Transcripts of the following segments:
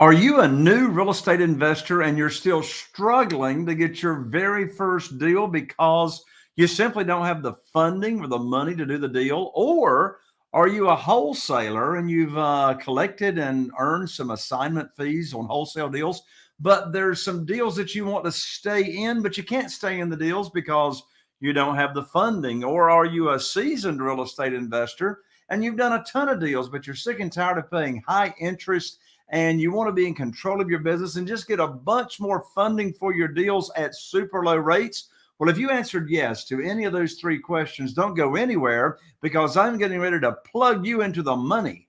Are you a new real estate investor and you're still struggling to get your very first deal because you simply don't have the funding or the money to do the deal? Or are you a wholesaler and you've uh, collected and earned some assignment fees on wholesale deals, but there's some deals that you want to stay in, but you can't stay in the deals because you don't have the funding? Or are you a seasoned real estate investor and you've done a ton of deals, but you're sick and tired of paying high interest and you want to be in control of your business and just get a bunch more funding for your deals at super low rates? Well, if you answered yes to any of those three questions, don't go anywhere because I'm getting ready to plug you into the money.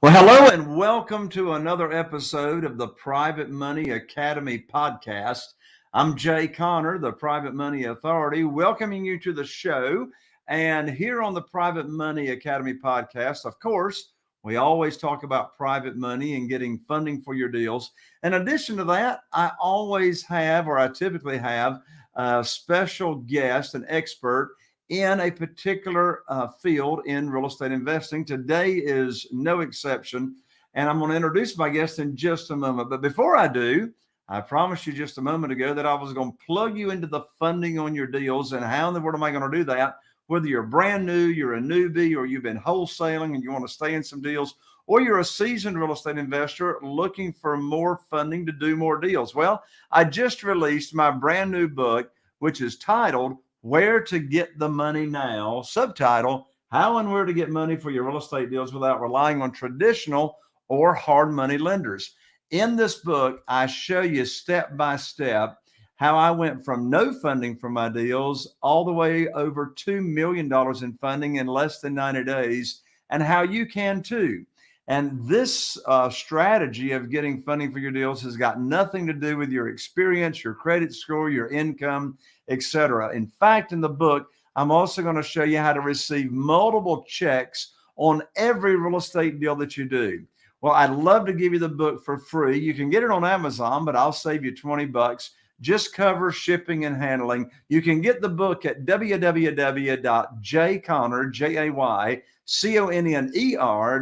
Well, hello and welcome to another episode of the Private Money Academy podcast. I'm Jay Conner, the Private Money Authority, welcoming you to the show. And here on the Private Money Academy podcast, of course, we always talk about private money and getting funding for your deals. In addition to that, I always have, or I typically have, a special guest, an expert in a particular uh, field in real estate investing. Today is no exception. And I'm going to introduce my guest in just a moment. But before I do, I promised you just a moment ago that I was going to plug you into the funding on your deals. And how in the world am I going to do that? Whether you're brand new, you're a newbie, or you've been wholesaling and you want to stay in some deals, or you're a seasoned real estate investor looking for more funding to do more deals. Well, I just released my brand new book, which is titled Where to Get the Money Now, subtitle How and Where to Get Money for Your Real Estate Deals Without Relying on Traditional or Hard Money Lenders. In this book, I show you step by step how I went from no funding for my deals all the way over $2 million in funding in less than 90 days, and how you can too. And this uh, strategy of getting funding for your deals has got nothing to do with your experience, your credit score, your income, etc. In fact, in the book, I'm also going to show you how to receive multiple checks on every real estate deal that you do. Well, I'd love to give you the book for free. You can get it on Amazon, but I'll save you 20 bucks. Just cover shipping and handling. You can get the book at www.jayconner, J-A-Y-C-O-N-N-E-R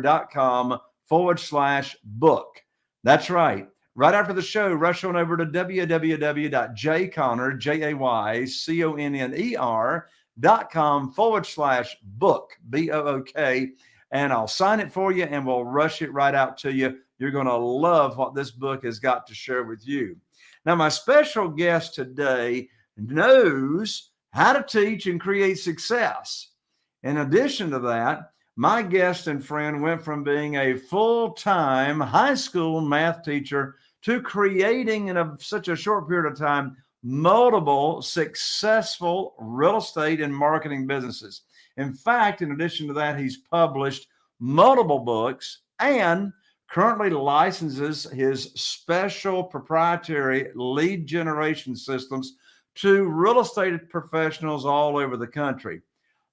dot com forward slash book. That's right. Right after the show, rush on over to www.jayconner, J-A-Y-C-O-N-N-E-R dot com forward slash book, B-O-O-K and I'll sign it for you and we'll rush it right out to you. You're going to love what this book has got to share with you. Now, my special guest today knows how to teach and create success. In addition to that, my guest and friend went from being a full-time high school math teacher to creating in a, such a short period of time multiple successful real estate and marketing businesses. In fact, in addition to that, he's published multiple books and currently licenses his special proprietary lead generation systems to real estate professionals all over the country.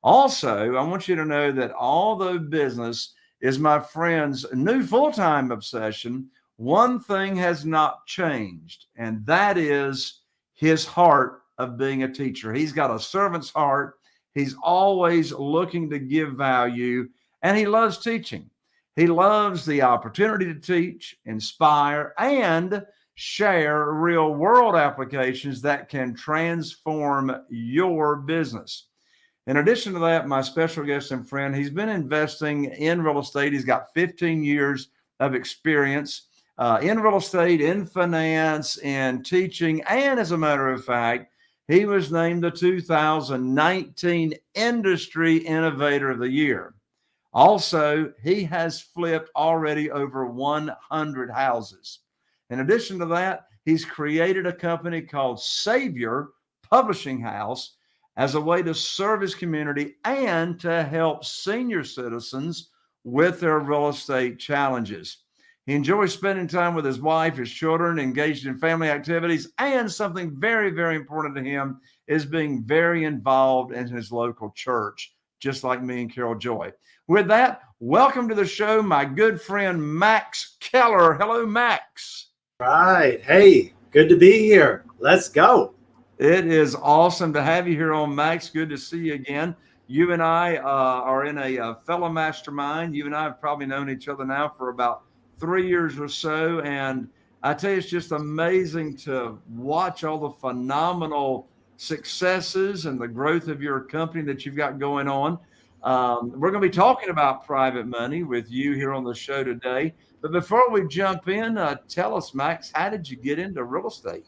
Also, I want you to know that although business is my friend's new full-time obsession, one thing has not changed, and that is his heart of being a teacher. He's got a servant's heart He's always looking to give value and he loves teaching. He loves the opportunity to teach, inspire, and share real world applications that can transform your business. In addition to that, my special guest and friend, he's been investing in real estate. He's got 15 years of experience uh, in real estate, in finance, in teaching, and as a matter of fact, he was named the 2019 Industry Innovator of the Year. Also, he has flipped already over 100 houses. In addition to that, he's created a company called Savior Publishing House as a way to serve his community and to help senior citizens with their real estate challenges. He enjoys spending time with his wife, his children, engaged in family activities, and something very, very important to him is being very involved in his local church, just like me and Carol Joy. With that, welcome to the show, my good friend Max Keller. Hello, Max. Right. Hey, good to be here. Let's go. It is awesome to have you here on Max. Good to see you again. You and I uh, are in a, a, fellow mastermind. You and I have probably known each other now for about three years or so. And I tell you, it's just amazing to watch all the phenomenal successes and the growth of your company that you've got going on. Um, we're going to be talking about private money with you here on the show today. But before we jump in, uh, tell us, Max, how did you get into real estate?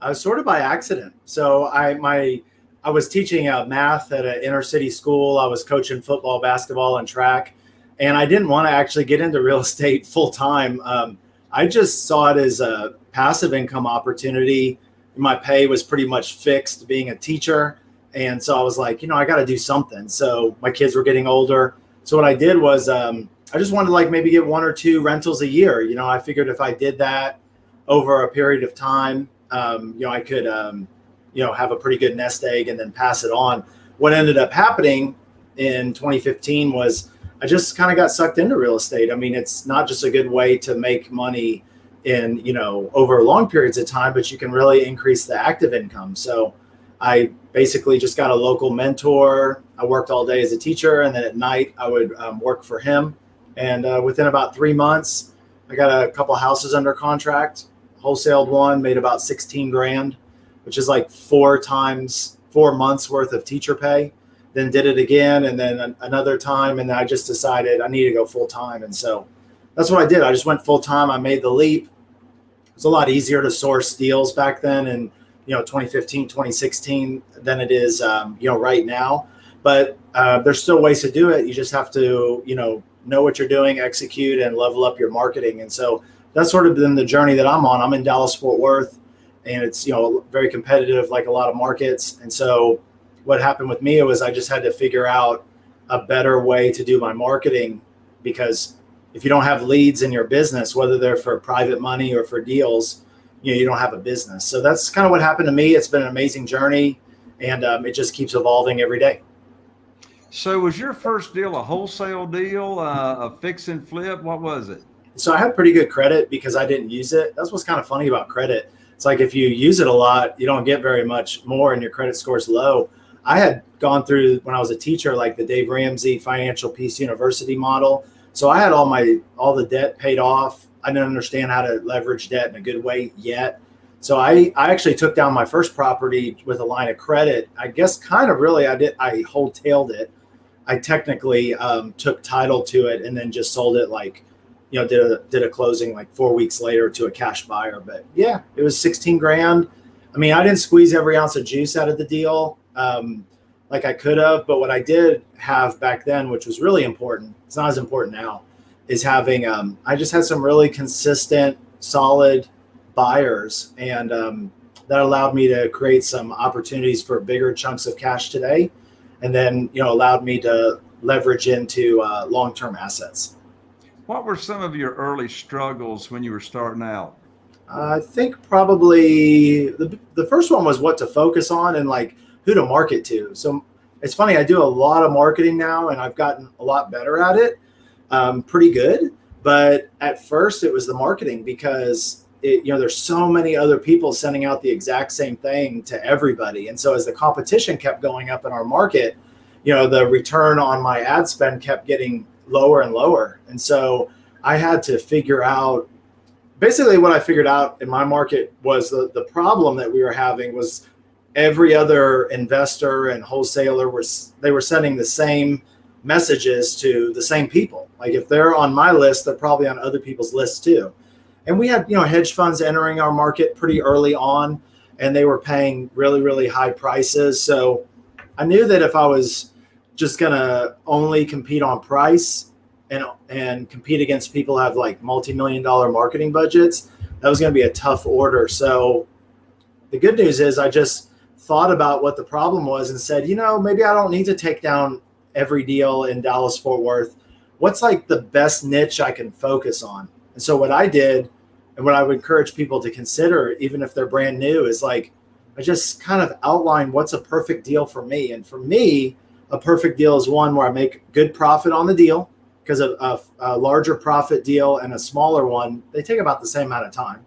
Uh, sort of by accident. So I my I was teaching uh, math at an inner city school. I was coaching football, basketball, and track, and I didn't want to actually get into real estate full time. Um, I just saw it as a passive income opportunity. My pay was pretty much fixed being a teacher. And so I was like, you know, I got to do something. So my kids were getting older. So what I did was um, I just wanted to like maybe get one or two rentals a year. You know, I figured if I did that over a period of time, um, you know, I could, um, you know, have a pretty good nest egg and then pass it on. What ended up happening in 2015 was I just kind of got sucked into real estate. I mean, it's not just a good way to make money in, you know, over long periods of time, but you can really increase the active income. So I basically just got a local mentor. I worked all day as a teacher, and then at night I would um, work for him. And uh, within about three months, I got a couple houses under contract, wholesaled one, made about 16 grand, which is like four times four months worth of teacher pay. Then did it again, and then another time, and I just decided I need to go full time. And so that's what I did. I just went full time. I made the leap. It was a lot easier to source deals back then, and you know 2015 2016 than it is um, you know right now but uh, there's still ways to do it you just have to you know know what you're doing execute and level up your marketing and so that's sort of been the journey that i'm on i'm in dallas fort worth and it's you know very competitive like a lot of markets and so what happened with me was i just had to figure out a better way to do my marketing because if you don't have leads in your business whether they're for private money or for deals you know you don't have a business. So that's kind of what happened to me. It's been an amazing journey, and um, it just keeps evolving every day. So was your first deal a wholesale deal, uh, a fix and flip? What was it? So I had pretty good credit because I didn't use it. That's what's kind of funny about credit. It's like if you use it a lot, you don't get very much more, and your credit score is low. I had gone through when I was a teacher, like the Dave Ramsey Financial Peace University model. So I had all my all the debt paid off I didn't understand how to leverage debt in a good way yet. So I, I actually took down my first property with a line of credit. I guess kind of really I did I wholetailed it. I technically um, took title to it and then just sold it like, you know, did a did a closing like four weeks later to a cash buyer. But yeah, it was 16 grand. I mean, I didn't squeeze every ounce of juice out of the deal um, like I could have, but what I did have back then, which was really important, it's not as important now, is having um, I just had some really consistent, solid buyers, and um, that allowed me to create some opportunities for bigger chunks of cash today, and then you know allowed me to leverage into uh, long-term assets. What were some of your early struggles when you were starting out? I think probably the, the first one was what to focus on and like who to market to. So it's funny, I do a lot of marketing now and I've gotten a lot better at it um, pretty good. But at first, it was the marketing because it, you know there's so many other people sending out the exact same thing to everybody, and so as the competition kept going up in our market, you know the return on my ad spend kept getting lower and lower, and so I had to figure out. Basically, what I figured out in my market was the the problem that we were having was every other investor and wholesaler was they were sending the same messages to the same people. Like if they're on my list, they're probably on other people's lists too. And we had, you know, hedge funds entering our market pretty early on and they were paying really, really high prices. So I knew that if I was just to only compete on price and, and compete against people who have like multi-million dollar marketing budgets, that was to be a tough order. So the good news is I just thought about what the problem was and said, you know, maybe I don't need to take down every deal in Dallas Fort Worth. What's like the best niche I can focus on? And so what I did and what I would encourage people to consider, even if they're brand new, is like I just kind of outline what's a perfect deal for me. And for me, a perfect deal is one where I make good profit on the deal because a, a, a larger profit deal and a smaller one, they take about the same amount of time.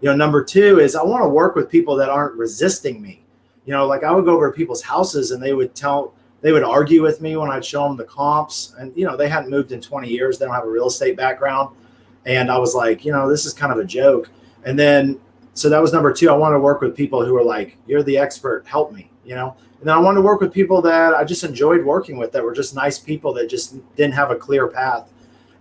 You know, number two is I want to work with people that aren't resisting me. You know, like I would go over to people's houses and they would tell, they would argue with me when I'd show them the comps. And, you know, they hadn't moved in 20 years. They don't have a real estate background. And I was like, you know, this is kind of a joke. And then, so that was number two. I wanted to work with people who were like, you're the expert, help me, you know? And then I wanted to work with people that I just enjoyed working with that were just nice people that just didn't have a clear path.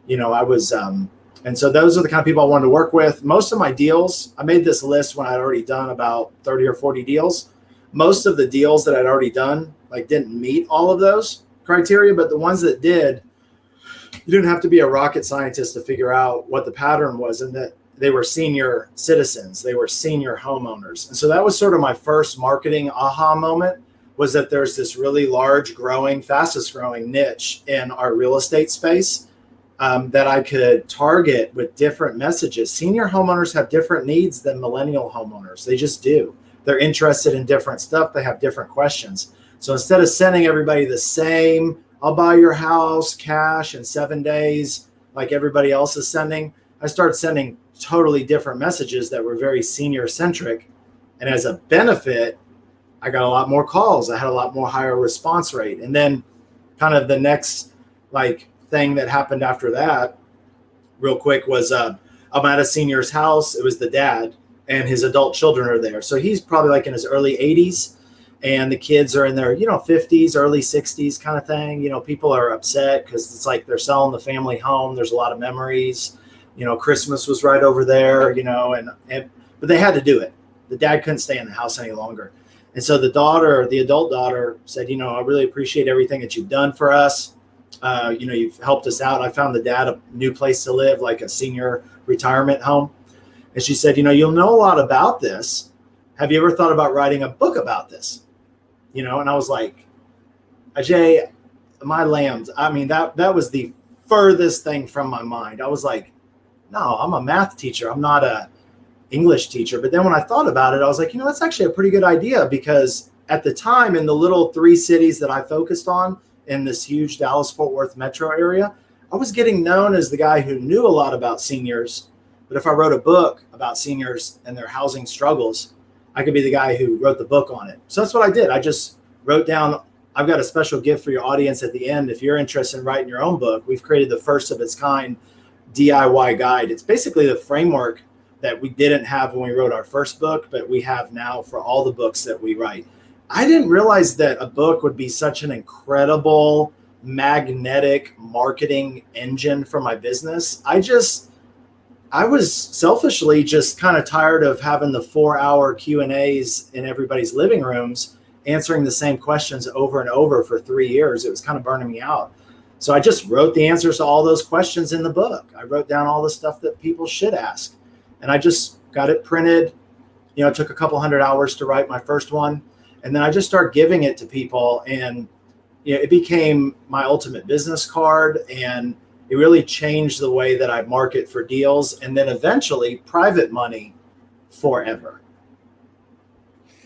You know, I was, um, and so those are the kind of people I wanted to work with. Most of my deals, I made this list when I'd already done about 30 or 40 deals. Most of the deals that I'd already done, like didn't meet all of those criteria, but the ones that did, you didn't have to be a rocket scientist to figure out what the pattern was and that they were senior citizens, they were senior homeowners. And so that was sort of my first marketing aha moment was that there's this really large growing, fastest growing niche in our real estate space um, that I could target with different messages. Senior homeowners have different needs than millennial homeowners. They just do. They're interested in different stuff. They have different questions. So instead of sending everybody the same, I'll buy your house cash in seven days, like everybody else is sending, I started sending totally different messages that were very senior centric. And as a benefit, I got a lot more calls. I had a lot more higher response rate. And then kind of the next like thing that happened after that, real quick, was uh, I'm at a senior's house. It was the dad and his adult children are there. So he's probably like in his early 80s and the kids are in their, you know, 50s, early 60s kind of thing. You know, people are upset because it's like they're selling the family home. There's a lot of memories. You know, Christmas was right over there, you know, and, and but they had to do it. The dad couldn't stay in the house any longer. And so the daughter, the adult daughter, said, "You know, I really appreciate everything that you've done for us. Uh, you know, you've helped us out. I found the dad a new place to live, like a senior retirement home." And she said, "You know, you'll know a lot about this. Have you ever thought about writing a book about this?" You know, and I was like, "Ajay, my lambs. I mean, that that was the furthest thing from my mind. I was like, "No, I'm a math teacher. I'm not a." English teacher. But then when I thought about it, I was like, you know, that's actually a pretty good idea because at the time in the little three cities that I focused on in this huge Dallas Fort Worth metro area, I was getting known as the guy who knew a lot about seniors. But if I wrote a book about seniors and their housing struggles, I could be the guy who wrote the book on it. So that's what I did. I just wrote down. I've got a special gift for your audience at the end. If you're interested in writing your own book, we've created the first of its kind DIY guide. It's basically the framework that we didn't have when we wrote our first book, but we have now for all the books that we write. I didn't realize that a book would be such an incredible magnetic marketing engine for my business. I just I was selfishly just kind of tired of having the 4-hour Q&As in everybody's living rooms answering the same questions over and over for 3 years. It was kind of burning me out. So I just wrote the answers to all those questions in the book. I wrote down all the stuff that people should ask and I just got it printed. You know, it took a couple hundred hours to write my first one, and then I just started giving it to people, and you know, it became my ultimate business card, and it really changed the way that I market for deals, and then eventually private money forever.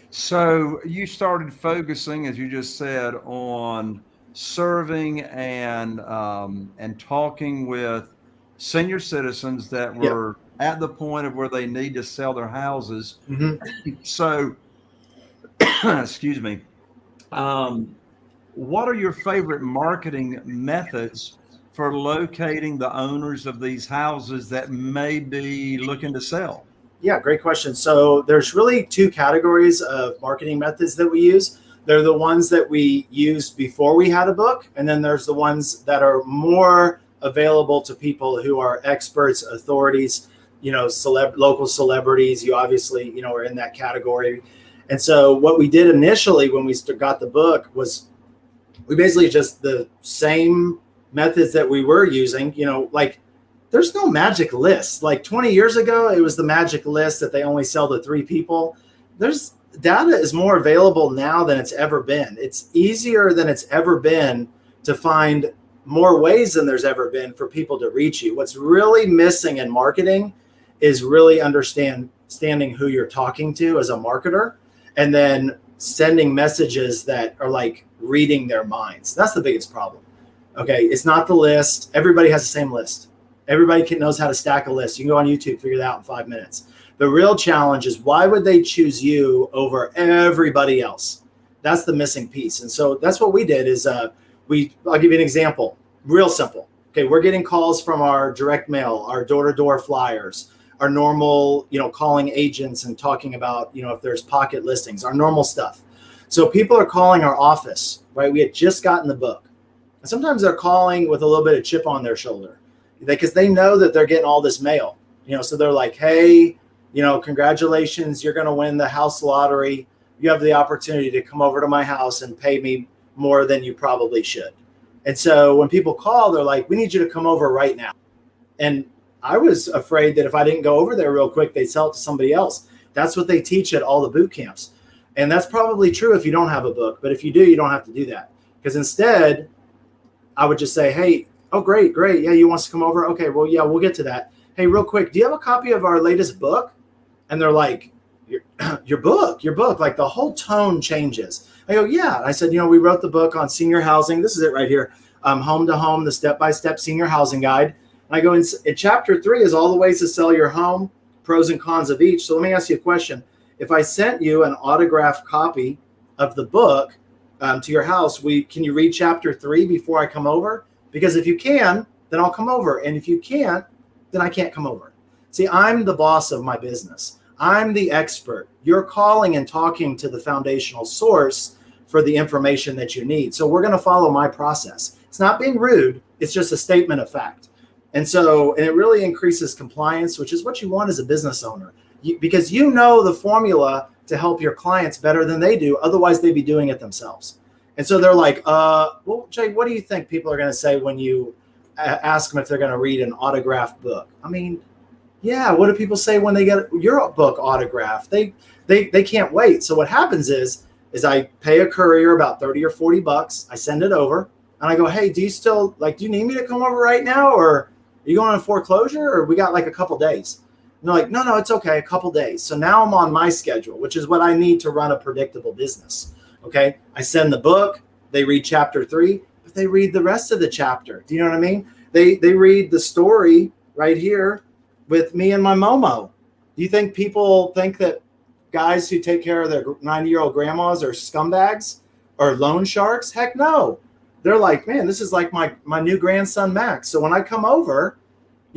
So you started focusing, as you just said, on serving and um, and talking with senior citizens that were. Yep at the point of where they need to sell their houses. Mm-hmm. So, excuse me. Um, what are your favorite marketing methods for locating the owners of these houses that may be looking to sell? Yeah, great question. So there's really two categories of marketing methods that we use. They're the ones that we used before we had a book, and then there's the ones that are more available to people who are experts, authorities, you know, celeb local celebrities. You obviously, you know, are in that category. And so what we did initially when we got the book was we basically just the same methods that we were using, you know, like there's no magic list. Like 20 years ago, it was the magic list that they only sell to three people. There's data is more available now than it's ever been. It's easier than it's ever been to find more ways than there's ever been for people to reach you. What's really missing in marketing is really understand understanding who you're talking to as a marketer and then sending messages that are like reading their minds. That's the biggest problem. Okay, it's not the list. Everybody has the same list. Everybody can, knows how to stack a list. You can go on YouTube, figure that out in five minutes. The real challenge is why would they choose you over everybody else? That's the missing piece. And so that's what we did is uh, we, I'll give you an example, real simple. Okay, we're getting calls from our direct mail, our door-to-door flyers, our normal, you know, calling agents and talking about, you know, if there's pocket listings, our normal stuff. So people are calling our office, right? We had just gotten the book. Sometimes they're calling with a little bit of chip on their shoulder because they know that they're getting all this mail, you know, so they're like, hey, you know, congratulations, you're going to win the house lottery. You have the opportunity to come over to my house and pay me more than you probably should. And so when people call, they're like, we need you to come over right now. And I was afraid that if I didn't go over there real quick, they'd sell it to somebody else. That's what they teach at all the boot camps. And that's probably true if you don't have a book. But if you do, you don't have to do that. Because instead, I would just say, hey, oh, great, great. Yeah, you want to come over? Okay, well, yeah, we'll get to that. Hey, real quick, do you have a copy of our latest book? And they're like, your, your book, your book, like the whole tone changes. I go, yeah. I said, you know, we wrote the book on senior housing. This is it right here. Um, home to home, the step-by-step senior housing guide. And I go in, in chapter three is all the ways to sell your home, pros and cons of each. So let me ask you a question if I sent you an autographed copy of the book um, to your house, we can you read chapter three before I come over? Because if you can, then I'll come over. And if you can't, then I can't come over. See, I'm the boss of my business. I'm the expert. You're calling and talking to the foundational source for the information that you need. So we're going to follow my process. It's not being rude. It's just a statement of fact. And so, and it really increases compliance, which is what you want as a business owner you, because you know the formula to help your clients better than they do. Otherwise, they'd be doing it themselves. And so they're like, uh, well, Jay, what do you think people are going to say when you ask them if they're going to read an autographed book? I mean, yeah, what do people say when they get your book autographed? They they they can't wait. So what happens is is I pay a courier about 30 or 40 bucks. I send it over and I go, "Hey, do you still like do you need me to come over right now or are you going on foreclosure or we got like a couple days?" And they're like, no, no, it's okay, a couple days. So now I'm on my schedule, which is what I need to run a predictable business. Okay. I send the book, they read chapter three, but they read the rest of the chapter. Do you know what I mean? They they read the story right here with me and my Momo. Do you think people think that guys who take care of their 90 year old grandmas are scumbags or loan sharks? Heck no. They're like, man, this is like my my new grandson Max. So when I come over,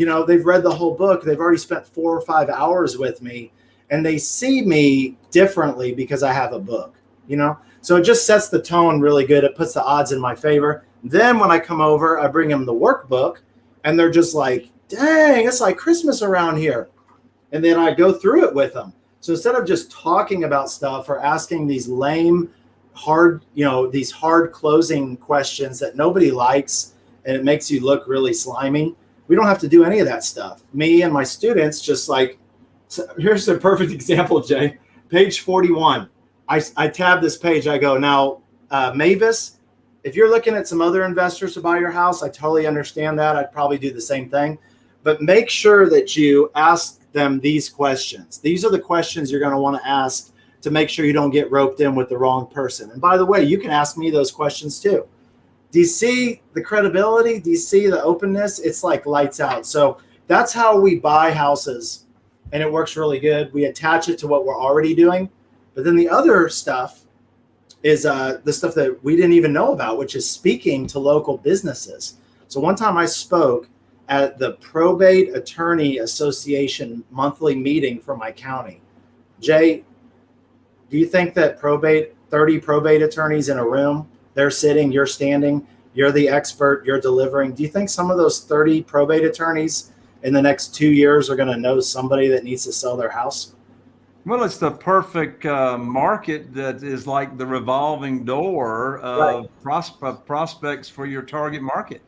you know, they've read the whole book. They've already spent four or five hours with me and they see me differently because I have a book, you know? So it just sets the tone really good. It puts the odds in my favor. Then when I come over, I bring them the workbook and they're just like, dang, it's like Christmas around here. And then I go through it with them. So instead of just talking about stuff or asking these lame, hard, you know, these hard closing questions that nobody likes and it makes you look really slimy, we don't have to do any of that stuff. Me and my students just like, so here's a perfect example, Jay. Page 41. I, I tab this page. I go, now, uh, Mavis, if you're looking at some other investors to buy your house, I totally understand that. I'd probably do the same thing. But make sure that you ask them these questions. These are the questions you're going to want to ask to make sure you don't get roped in with the wrong person. And by the way, you can ask me those questions too. Do you see the credibility? Do you see the openness? It's like lights out. So that's how we buy houses and it works really good. We attach it to what we're already doing. But then the other stuff is uh, the stuff that we didn't even know about, which is speaking to local businesses. So one time I spoke at the Probate Attorney Association monthly meeting for my county. Jay, do you think that probate, 30 probate attorneys in a room they're sitting, you're standing, you're the expert, you're delivering. Do you think some of those 30 probate attorneys in the next two years are going to know somebody that needs to sell their house? Well, it's the perfect uh, market that is like the revolving door of right. prospe prospects for your target market.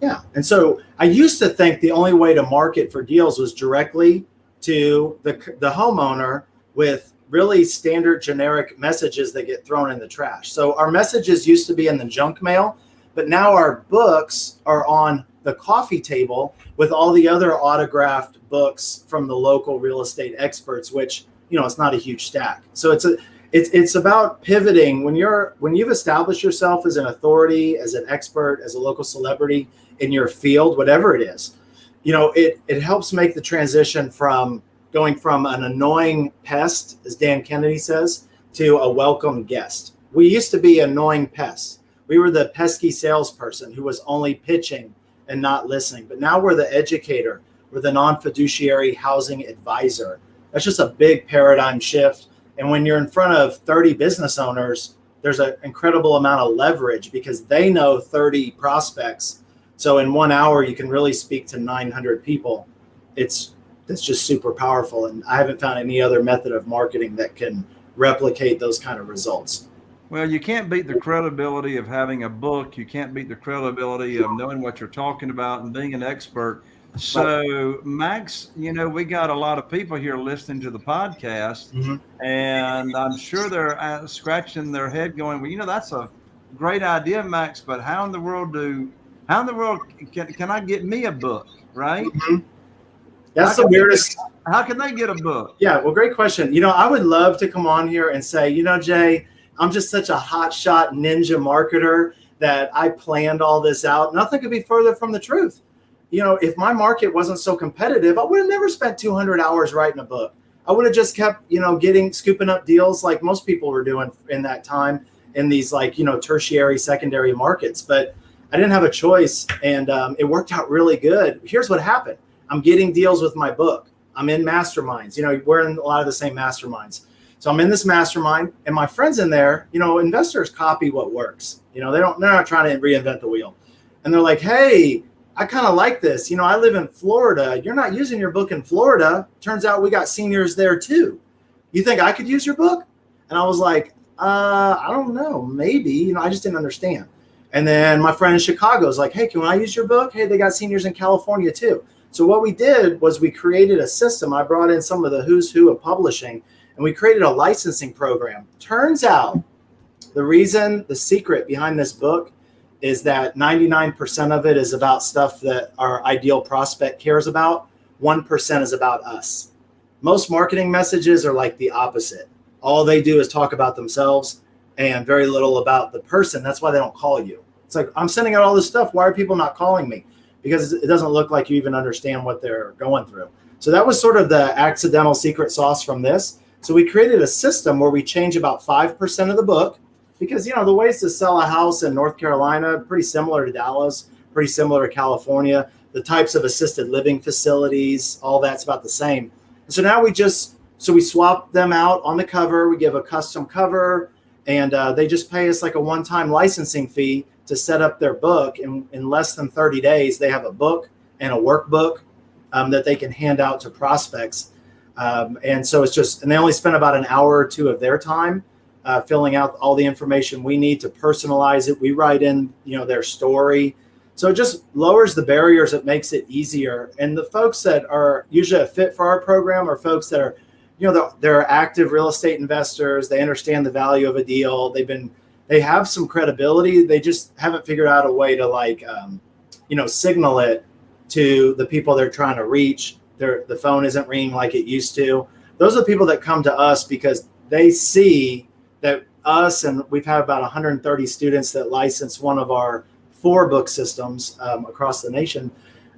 Yeah. And so I used to think the only way to market for deals was directly to the, the homeowner with really standard generic messages that get thrown in the trash. So our messages used to be in the junk mail, but now our books are on the coffee table with all the other autographed books from the local real estate experts, which, you know, it's not a huge stack. So it's a, it's, it's about pivoting when you're, when you've established yourself as an authority, as an expert, as a local celebrity in your field, whatever it is, you know, it, it helps make the transition from going from an annoying pest, as Dan Kennedy says, to a welcome guest. We used to be annoying pests. We were the pesky salesperson who was only pitching and not listening. But now we're the educator, we're the non fiduciary housing advisor. That's just a big paradigm shift. And when you're in front of 30 business owners, there's an incredible amount of leverage because they know 30 prospects. So in one hour, you can really speak to 900 people. It's it's just super powerful, and I haven't found any other method of marketing that can replicate those kind of results. Well, you can't beat the credibility of having a book. You can't beat the credibility of knowing what you're talking about and being an expert. So, Max, you know, we got a lot of people here listening to the podcast, mm-hmm. and I'm sure they're uh, scratching their head going, well, you know, that's a great idea, Max, but how in the world do, how in the world can, can I get me a book, right? Mm-hmm. That's the weirdest. They, how can they get a book? Yeah, well, great question. You know, I would love to come on here and say, you know, Jay, I'm just such a hotshot ninja marketer that I planned all this out. Nothing could be further from the truth you know, if my market wasn't so competitive, I would have never spent 200 hours writing a book. I would have just kept, you know, getting scooping up deals like most people were doing in that time in these like, you know, tertiary, secondary markets. But I didn't have a choice and um, it worked out really good. Here's what happened I'm getting deals with my book. I'm in masterminds. You know, we're in a lot of the same masterminds. So I'm in this mastermind and my friends in there, you know, investors copy what works. You know, they don't, they're not trying to reinvent the wheel. And they're like, hey, I kind of like this. You know, I live in Florida. You're not using your book in Florida. Turns out we got seniors there too. You think I could use your book? And I was like, uh, I don't know. Maybe. You know, I just didn't understand. And then my friend in Chicago is like, hey, can I use your book? Hey, they got seniors in California too. So what we did was we created a system. I brought in some of the who's who of publishing and we created a licensing program. Turns out the reason, the secret behind this book is that 99% of it is about stuff that our ideal prospect cares about. 1% is about us. Most marketing messages are like the opposite. All they do is talk about themselves and very little about the person. That's why they don't call you. It's like, I'm sending out all this stuff. Why are people not calling me? Because it doesn't look like you even understand what they're going through. So that was sort of the accidental secret sauce from this. So we created a system where we change about 5% of the book because you know the ways to sell a house in North Carolina pretty similar to Dallas, pretty similar to California. The types of assisted living facilities, all that's about the same. So now we just so we swap them out on the cover. We give a custom cover, and uh, they just pay us like a one-time licensing fee to set up their book. In in less than 30 days, they have a book and a workbook um, that they can hand out to prospects. Um, and so it's just, and they only spend about an hour or two of their time uh, filling out all the information we need to personalize it. We write in, you know, their story. So it just lowers the barriers. It makes it easier. And the folks that are usually a fit for our program are folks that are, you know, they're, they're active real estate investors. They understand the value of a deal. They've been, they have some credibility. They just haven't figured out a way to like, um, you know, signal it to the people they're trying to reach. Their the phone isn't ringing like it used to. Those are the people that come to us because they see that us and we've had about 130 students that license one of our four book systems um, across the nation.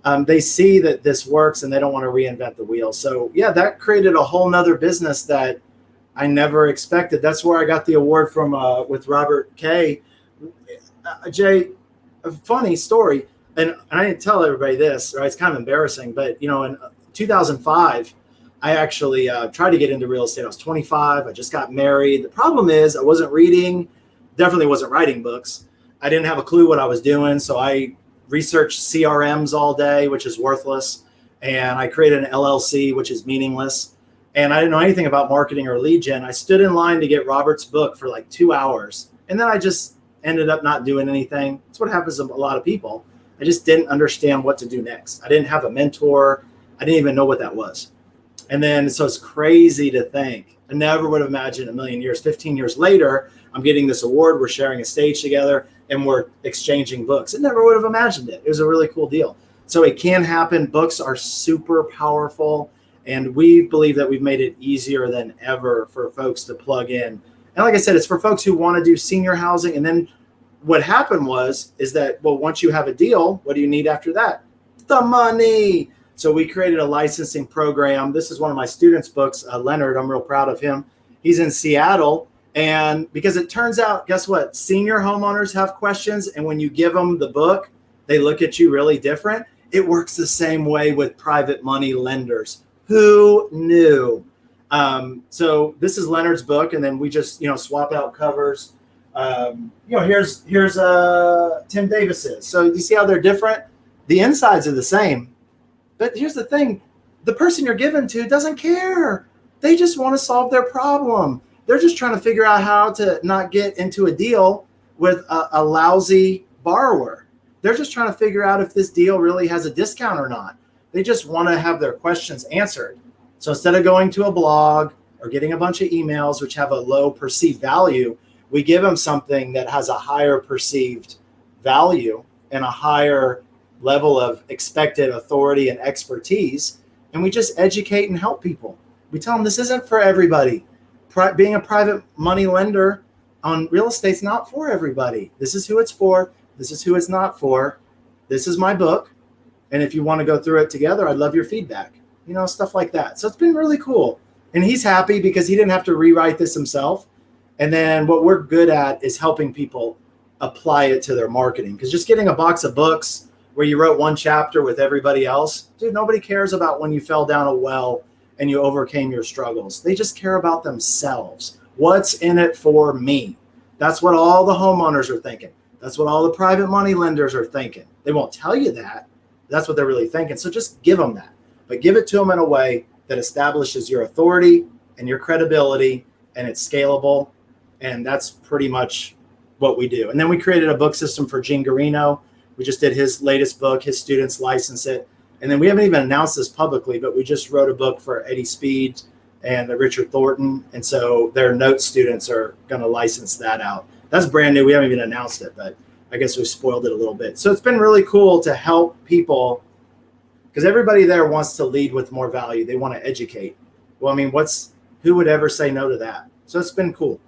Um, they see that this works and they don't want to reinvent the wheel. So yeah, that created a whole nother business that I never expected. That's where I got the award from uh, with Robert Kay. Uh, Jay, a funny story, and, and I didn't tell everybody this, right? It's kind of embarrassing, but you know, in 2005, I actually uh, tried to get into real estate. I was 25. I just got married. The problem is I wasn't reading, definitely wasn't writing books. I didn't have a clue what I was doing. So I researched CRMs all day, which is worthless. And I created an LLC, which is meaningless. And I didn't know anything about marketing or lead gen. I stood in line to get Robert's book for like two hours. And then I just ended up not doing anything. That's what happens to a lot of people. I just didn't understand what to do next. I didn't have a mentor. I didn't even know what that was. And then, so it's crazy to think. I never would have imagined a million years. 15 years later, I'm getting this award. We're sharing a stage together and we're exchanging books. I never would have imagined it. It was a really cool deal. So it can happen. Books are super powerful. And we believe that we've made it easier than ever for folks to plug in. And like I said, it's for folks who want to do senior housing. And then what happened was, is that, well, once you have a deal, what do you need after that? The money So we created a licensing program. This is one of my students' books, uh, Leonard. I'm real proud of him. He's in Seattle. And because it turns out, guess what? Senior homeowners have questions. And when you give them the book, they look at you really different. It works the same way with private money lenders. Who knew? Um, so this is Leonard's book, and then we just you know swap out covers. Um, you know, here's here's uh, Tim Davis's. So you see how they're different. The insides are the same, but here's the thing: the person you're given to doesn't care. They just want to solve their problem. They're just trying to figure out how to not get into a deal with a, a lousy borrower. They're just trying to figure out if this deal really has a discount or not. They just want to have their questions answered. So instead of going to a blog or getting a bunch of emails which have a low perceived value, we give them something that has a higher perceived value and a higher level of expected authority and expertise. And we just educate and help people. We tell them this isn't for everybody. Pri- being a private money lender on real estate's not for everybody. This is who it's for. This is who it's not for. This is my book. And if you want to go through it together, I'd love your feedback you know, stuff like that. So it's been really cool. And he's happy because he didn't have to rewrite this himself. And then what we're good at is helping people apply it to their marketing. Because just getting a box of books where you wrote one chapter with everybody else, dude, nobody cares about when you fell down a well and you overcame your struggles. They just care about themselves. What's in it for me? That's what all the homeowners are thinking. That's what all the private money lenders are thinking. They won't tell you that. That's what they're really thinking. So just give them that but give it to them in a way that establishes your authority and your credibility and it's scalable. And that's pretty much what we do. And then we created a book system for Gene Guarino. We just did his latest book, his students license it. And then we haven't even announced this publicly, but we just wrote a book for Eddie Speed and the Richard Thornton. And so their note students are going to license that out. That's brand new. We haven't even announced it, but I guess we spoiled it a little bit. So it's been really cool to help people because everybody there wants to lead with more value. They want to educate. Well, I mean, what's who would ever say no to that? So it's been cool.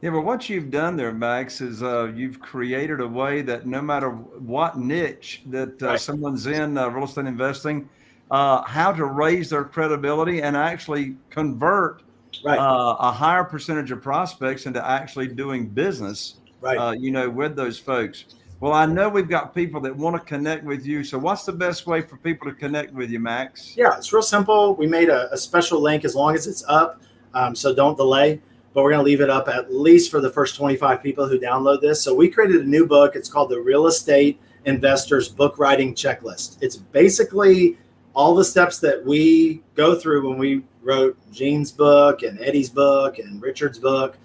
Yeah, but what you've done there, Max, is uh, you've created a way that no matter what niche that uh, right. someone's in uh, real estate investing, uh, how to raise their credibility and actually convert right. Uh, a higher percentage of prospects into actually doing business. Right. Uh, you know, with those folks. Well, I know we've got people that want to connect with you. So, what's the best way for people to connect with you, Max? Yeah, it's real simple. We made a, a special link as long as it's up. Um, so, don't delay. But we're going to leave it up at least for the first 25 people who download this. So, we created a new book. It's called the Real Estate Investors Book Writing Checklist. It's basically all the steps that we go through when we wrote Gene's book and Eddie's book and Richard's book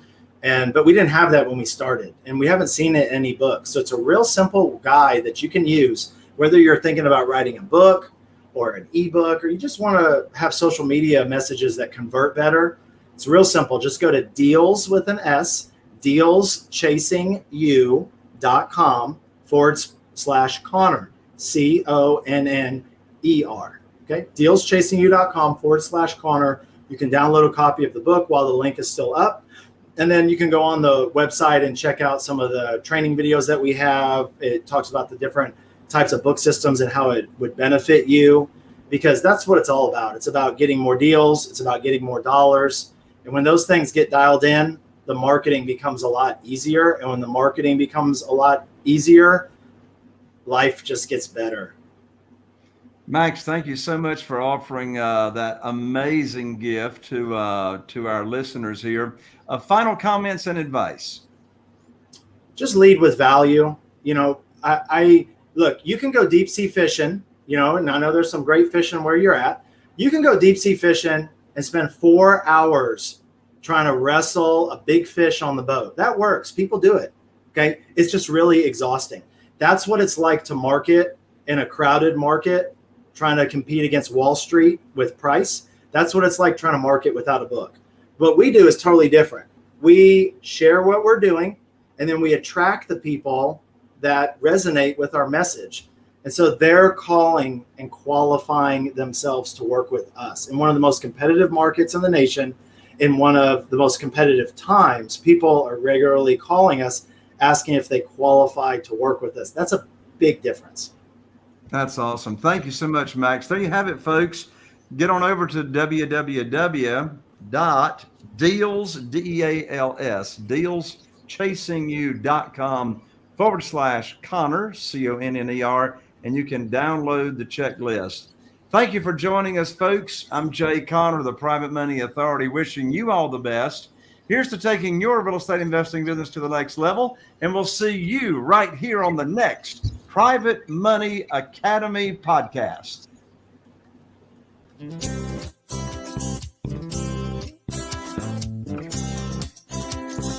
and but we didn't have that when we started and we haven't seen it in any books so it's a real simple guide that you can use whether you're thinking about writing a book or an ebook or you just want to have social media messages that convert better. It's real simple. Just go to deals with an s dealschasingyou.com forward slash conner c-o-n-n-e-r okay? Dealschasingyou.com forward slash conner. You can download a copy of the book while the link is still up and then you can go on the website and check out some of the training videos that we have. It talks about the different types of book systems and how it would benefit you because that's what it's all about. It's about getting more deals, it's about getting more dollars. And when those things get dialed in, the marketing becomes a lot easier. And when the marketing becomes a lot easier, life just gets better. Max, thank you so much for offering uh, that amazing gift to uh, to our listeners here. Uh, final comments and advice. Just lead with value. You know, I, I look. You can go deep sea fishing. You know, and I know there's some great fishing where you're at. You can go deep sea fishing and spend four hours trying to wrestle a big fish on the boat. That works. People do it. Okay, it's just really exhausting. That's what it's like to market in a crowded market trying to compete against Wall Street with price. That's what it's like trying to market without a book. What we do is totally different. We share what we're doing and then we attract the people that resonate with our message. And so they're calling and qualifying themselves to work with us. In one of the most competitive markets in the nation, in one of the most competitive times, people are regularly calling us asking if they qualify to work with us. That's a big difference. That's awesome. Thank you so much, Max. There you have it, folks. Get on over to www.deals, D-E-A-L-S, D E A L S, dealschasing.you.com forward slash Conner, C-O-N-N-E-R, and you can download the checklist. Thank you for joining us, folks. I'm Jay Conner, the Private Money Authority, wishing you all the best. Here's to taking your real estate investing business to the next level. And we'll see you right here on the next Private Money Academy podcast.